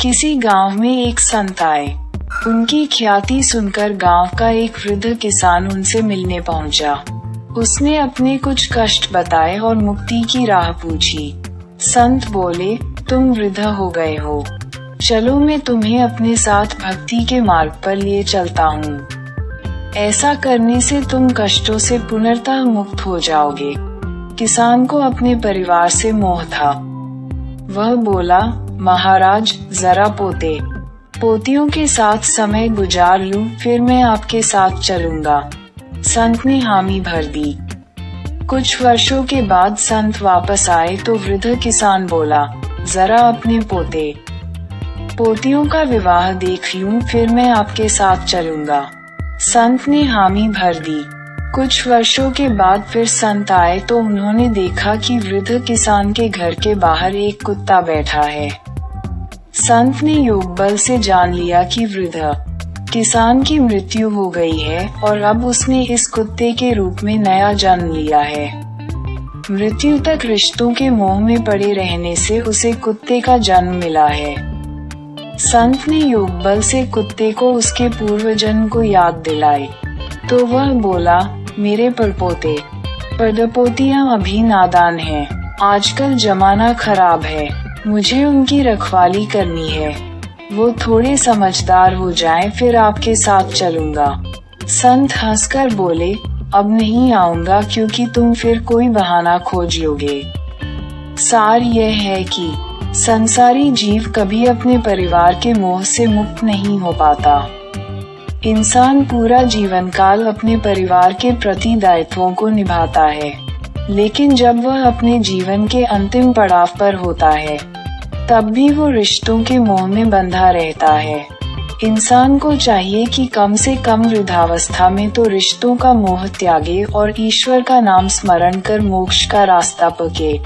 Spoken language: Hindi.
किसी गाँव में एक संत आए। उनकी ख्याति सुनकर गाँव का एक वृद्ध किसान उनसे मिलने पहुँचा। उसने अपने कुछ कष्ट बताए और मुक्ति की राह पूछी। संत बोले, तुम वृद्ध हो गए हो। चलो मैं तुम्हें अपने साथ भक्ति के मार्ग पर लिए चलता हूँ। ऐसा करने से तुम कष्टों से पुनर्तः मुक्त हो जाओगे। किसान को अपने परिवार से मोह था। वह बोला महाराज जरा पोते। पोतियों के साथ समय गुजार लूँ, फिर मैं आपके साथ चलूँगा। संत ने हामी भर दी। कुछ वर्षों के बाद संत वापस आए तो वृद्ध किसान बोला जरा अपने पोते। पोतियों का विवाह देख लूँ, फिर मैं आपके साथ चलूँगा। संत ने हामी भर दी। कुछ वर्षों के बाद फिर संत आए तो उन्होंने देखा कि वृद्ध किसान के घर के बाहर एक कुत्ता बैठा है। संत ने योग बल से जान लिया कि वृद्ध, किसान की मृत्यु हो गई है और अब उसने इस कुत्ते के रूप में नया जन्म लिया है। मृत्यु तक रिश्तों के मोह में पड़े रहने से उसे कुत्ते का जन्म मिला है। संत ने योग बल से कुत्ते को उसके पूर्व जन्म को याद दिलाई। तो वह बोला मेरे पड़पोते पड़पोतियाँ अभी नादान हैं। आजकल जमाना खराब है। मुझे उनकी रखवाली करनी है। वो थोड़े समझदार हो जाएँ, फिर आपके साथ चलूँगा। संत हंसकर बोले अब नहीं आऊँगा क्योंकि तुम फिर कोई बहाना खोज लोगे सार यह है कि संसारी जीव कभी अपने परिवार के मोह से मुक्त नहीं हो पाता। इंसान पूरा जीवन काल अपने परिवार के प्रति दायित्वों को निभाता है, लेकिन जब वह अपने जीवन के अंतिम पड़ाव पर होता है, तब भी वो रिश्तों के मोह में बंधा रहता है। इंसान को चाहिए कि कम से कम वृद्धावस्था में तो रिश्तों का मोह त्यागे और ईश्वर का नाम स्मरण कर मोक्ष का रास्ता पके।